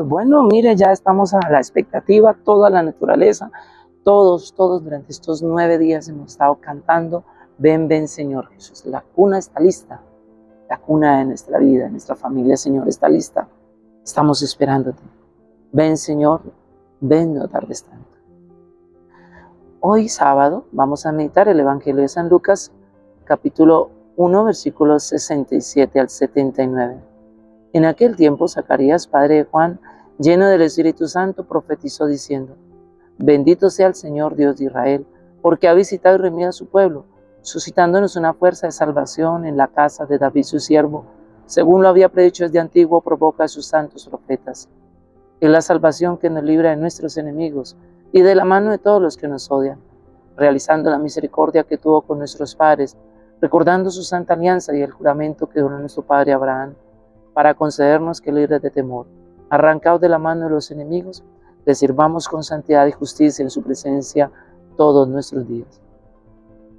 Bueno, mire, ya estamos a la expectativa, toda la naturaleza, todos, todos durante estos nueve días hemos estado cantando, ven, ven Señor Jesús, la cuna está lista, la cuna de nuestra vida, de nuestra familia, Señor, está lista, estamos esperándote. Ven Señor, ven, no tardes tanto. Hoy sábado vamos a meditar el Evangelio de San Lucas, capítulo 1, versículos 67 al 79. En aquel tiempo Zacarías, padre de Juan, lleno del Espíritu Santo, profetizó diciendo, Bendito sea el Señor Dios de Israel, porque ha visitado y remido a su pueblo, suscitándonos una fuerza de salvación en la casa de David su siervo, según lo había predicho desde antiguo, provoca a sus santos profetas. Es la salvación que nos libra de nuestros enemigos y de la mano de todos los que nos odian, realizando la misericordia que tuvo con nuestros padres, recordando su santa alianza y el juramento que dio nuestro padre Abraham para concedernos que libres de temor, arrancados de la mano de los enemigos, le sirvamos con santidad y justicia en su presencia todos nuestros días.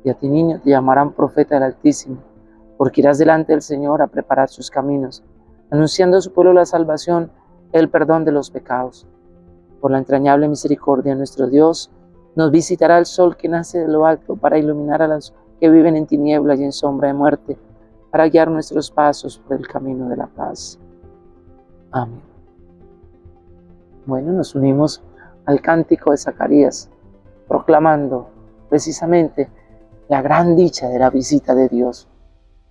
Y a ti, niño, te llamarán profeta del Altísimo, porque irás delante del Señor a preparar sus caminos, anunciando a su pueblo la salvación, el perdón de los pecados. Por la entrañable misericordia de nuestro Dios, nos visitará el sol que nace de lo alto para iluminar a los que viven en tinieblas y en sombra de muerte, para guiar nuestros pasos por el camino de la paz. Amén. Bueno, nos unimos al cántico de Zacarías, proclamando precisamente la gran dicha de la visita de Dios,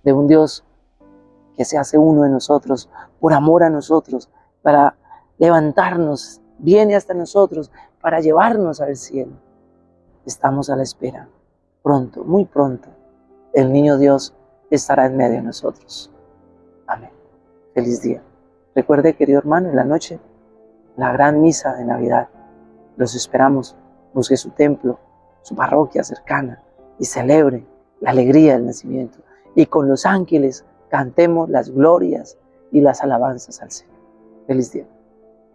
de un Dios que se hace uno de nosotros, por amor a nosotros, para levantarnos, viene hasta nosotros, para llevarnos al cielo. Estamos a la espera. Pronto, muy pronto, el niño Dios estará en medio de nosotros. Amén. Feliz día. Recuerde, querido hermano, en la noche, la gran misa de Navidad. Los esperamos. Busque su templo, su parroquia cercana y celebre la alegría del nacimiento. Y con los ángeles cantemos las glorias y las alabanzas al Señor. Feliz día.